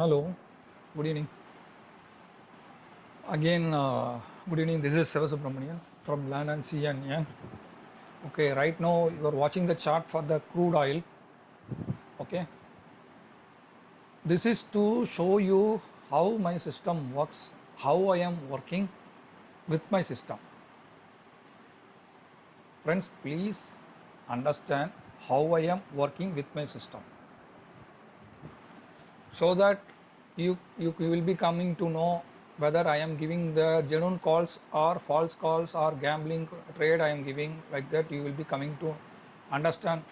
Hello, good evening. Again, uh, good evening. This is Seva Subramanian from Land and Sea and Yan. Okay, right now you are watching the chart for the crude oil. Okay, this is to show you how my system works, how I am working with my system. Friends, please understand how I am working with my system so that you, you, you will be coming to know whether I am giving the genuine calls or false calls or gambling trade I am giving like that. You will be coming to understand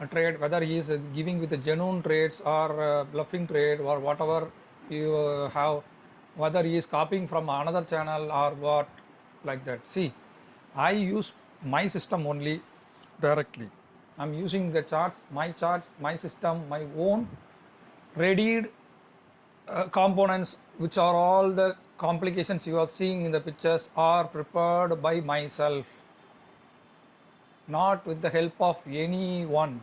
a trade whether he is giving with the genuine trades or uh, bluffing trade or whatever you uh, have whether he is copying from another channel or what like that. See I use my system only directly. I'm using the charts my charts my system my own readied uh, components which are all the complications you are seeing in the pictures are prepared by myself not with the help of anyone.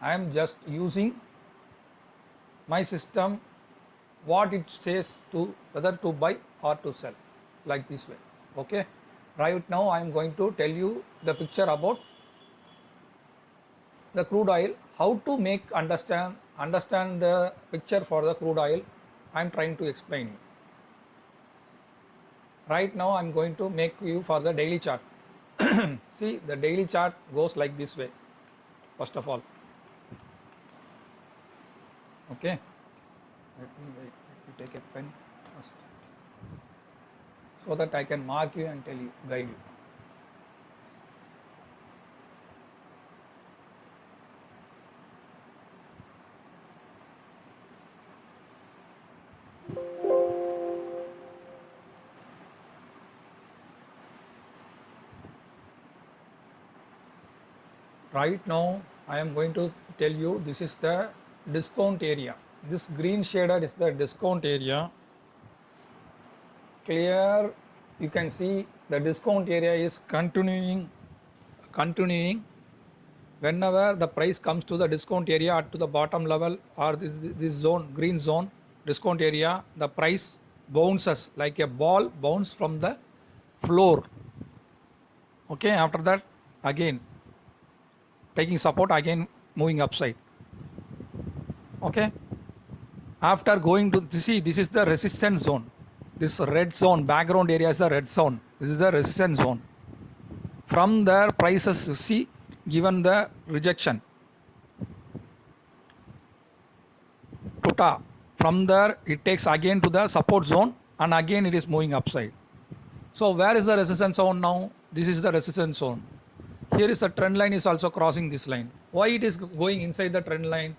I am just using my system what it says to whether to buy or to sell like this way. Okay? Right now I am going to tell you the picture about the crude oil how to make understand understand the picture for the crude oil I am trying to explain. Right now I am going to make you for the daily chart. See the daily chart goes like this way first of all. Okay. Let me wait. Let me take a pen first so that I can mark you and tell you, guide you. Right now I am going to tell you this is the discount area. This green shaded is the discount area. Clear? You can see the discount area is continuing continuing. Whenever the price comes to the discount area to the bottom level or this, this zone green zone discount area the price bounces like a ball bounce from the floor. Okay after that again taking support again moving upside. Okay? After going to see this is the resistance zone. This red zone background area is the red zone. This is the resistance zone. From there prices see given the rejection. To from there it takes again to the support zone and again it is moving upside. So where is the resistance zone now? This is the resistance zone here is the trend line is also crossing this line. Why it is going inside the trend line?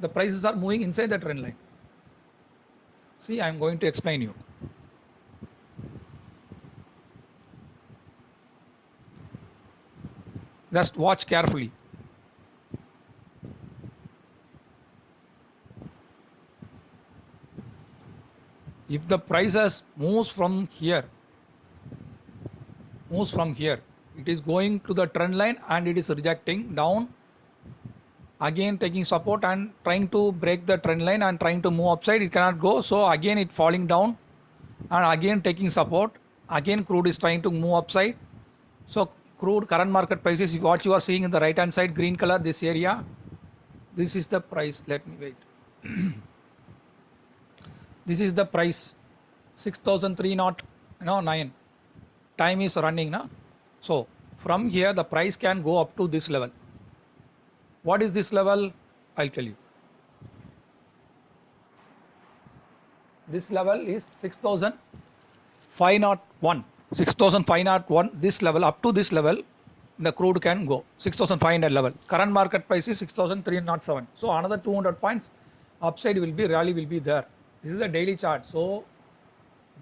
The prices are moving inside the trend line. See i am going to explain you. Just watch carefully. If the prices moves from here moves from here it is going to the trend line and it is rejecting down. Again taking support and trying to break the trend line and trying to move upside. It cannot go. So again it falling down and again taking support. Again crude is trying to move upside. So crude current market price is what you are seeing in the right hand side green color this area this is the price. Let me wait. This is the price. 6003 not no 9 time is running now so from here the price can go up to this level. What is this level? I'll tell you. This level is 6501. 6501 this level up to this level the crude can go 6500 level. Current market price is 6307. So another 200 points upside will be rally will be there. This is the daily chart. So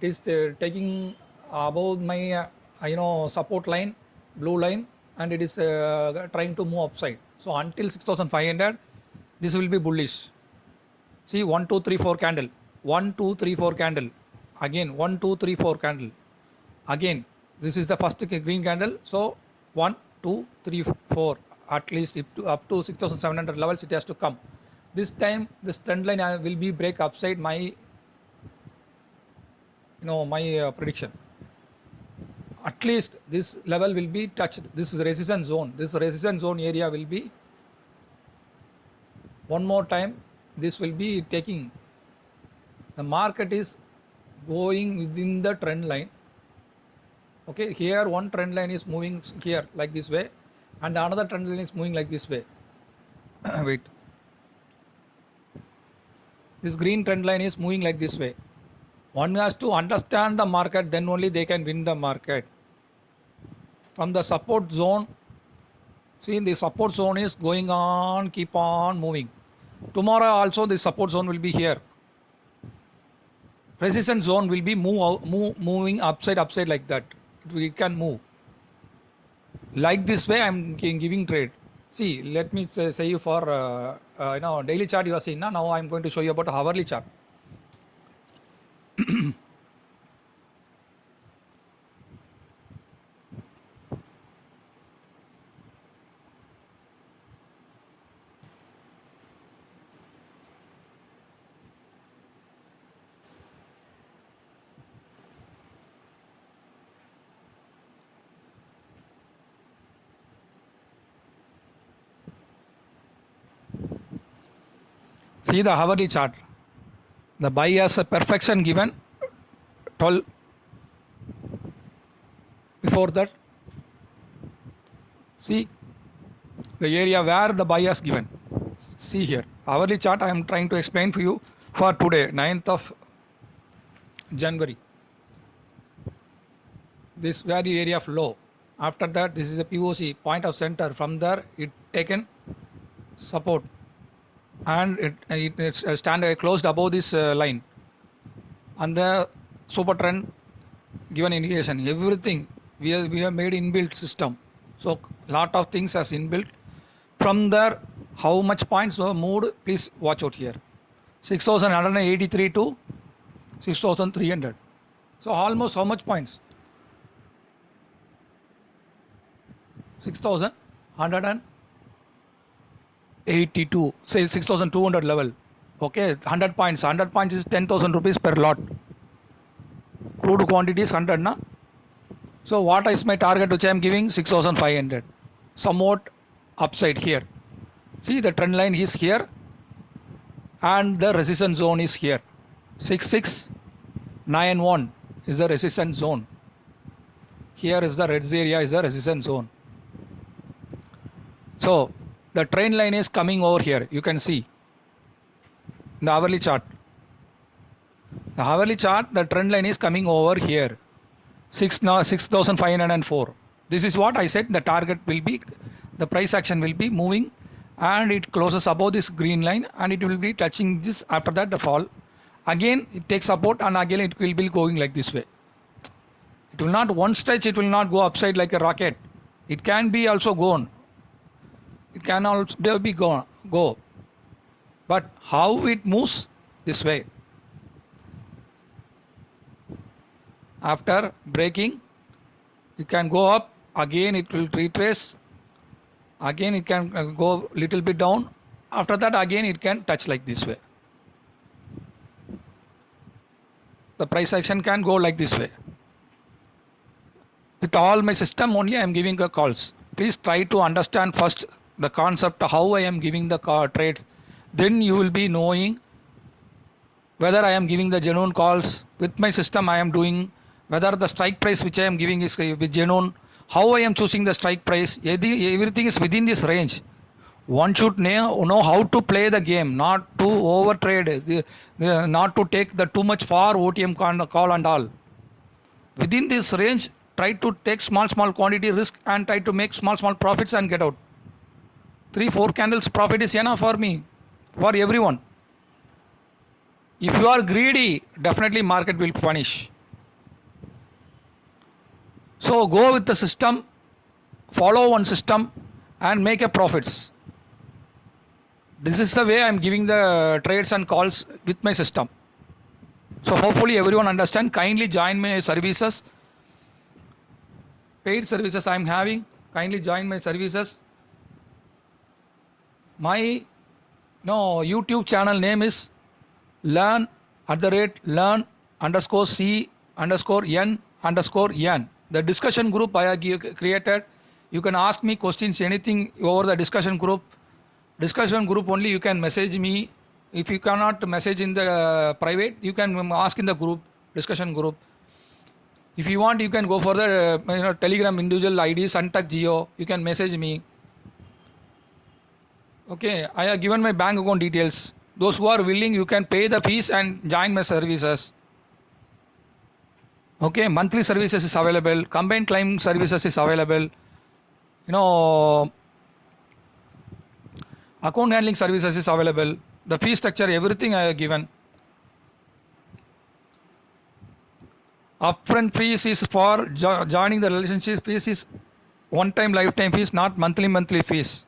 it is uh, taking above my uh, you know support line blue line and it is uh, trying to move upside. So until 6500 this will be bullish. See 1 2 3 4 candle. 1 2 3 4 candle. Again 1 2 3 4 candle. Again this is the first green candle. So 1 2 3 4 at least to, up to 6700 levels it has to come. This time this trend line uh, will be break upside my you know my uh, prediction at least this level will be touched. This is resistance zone. This resistance zone area will be one more time this will be taking. The market is going within the trend line. Okay here one trend line is moving here like this way and another trend line is moving like this way. Wait. This green trend line is moving like this way one has to understand the market then only they can win the market. From the support zone see the support zone is going on keep on moving. Tomorrow also the support zone will be here. Resistance zone will be move, move moving upside upside like that. We can move. Like this way i'm giving trade. See let me say, say you for uh, uh, you know daily chart you are seeing now now i'm going to show you about hourly chart See the hourly chart. The buy a perfection given 12 before that. See the area where the buy given. See here. Hourly chart I am trying to explain for you for today, 9th of January. This very area of low. After that, this is a POC point of center. From there, it taken support and it, it it's stand uh, closed above this uh, line and the super trend given indication everything we have, we have made inbuilt system so lot of things as inbuilt from there how much points were moved please watch out here 6183 to 6300 so almost how much points 6100 82 say 6200 level. Okay 100 points. 100 points is 10000 rupees per lot. Crude quantity is 100 na? So what is my target which i am giving? 6500 somewhat upside here. See the trend line is here and the resistance zone is here. 6691 is the resistance zone. Here is the red area is the resistance zone. So the trend line is coming over here. You can see. The hourly chart. The hourly chart the trend line is coming over here. 6 now 6504 this is what i said the target will be the price action will be moving and it closes above this green line and it will be touching this after that the fall. Again it takes support and again it will be going like this way. It will not one stretch it will not go upside like a rocket. It can be also gone it can also be go, go. But how it moves this way. After breaking, it can go up, again it will retrace, again it can uh, go little bit down, after that again it can touch like this way. The price action can go like this way. With all my system only I am giving a calls. Please try to understand first the concept how I am giving the trades then you will be knowing whether I am giving the genuine calls with my system I am doing whether the strike price which I am giving is uh, with genuine how I am choosing the strike price everything is within this range. One should know, how to play the game not to over trade uh, not to take the too much far OTM call and all. Within this range try to take small small quantity risk and try to make small small profits and get out three four candles profit is enough for me for everyone. If you are greedy definitely market will punish. So go with the system follow one system and make a profits. This is the way i am giving the trades and calls with my system. So hopefully everyone understand kindly join my services. Paid services i am having kindly join my services my no youtube channel name is learn at the rate learn underscore c underscore n underscore n. The discussion group i created you can ask me questions anything over the discussion group. Discussion group only you can message me. If you cannot message in the uh, private you can um, ask in the group discussion group. If you want you can go for the uh, you know telegram individual id suntuck geo you can message me okay i have given my bank account details. Those who are willing you can pay the fees and join my services. Okay monthly services is available. Combined claim services is available. You know account handling services is available. The fee structure everything i have given. Upfront fees is for jo- joining the relationship. Fees is one time lifetime fees not monthly monthly fees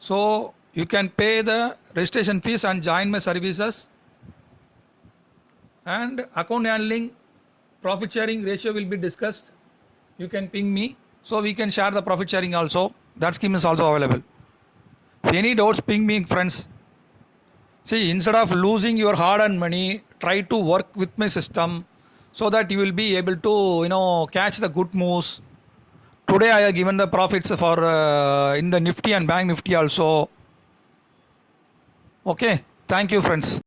so you can pay the registration fees and join my services. And account handling profit sharing ratio will be discussed. You can ping me. So we can share the profit sharing also. That scheme is also available. If any doubts ping me friends. See instead of losing your hard earned money try to work with my system so that you will be able to you know catch the good moves today i have given the profits for uh, in the nifty and bank nifty also. Okay. Thank you friends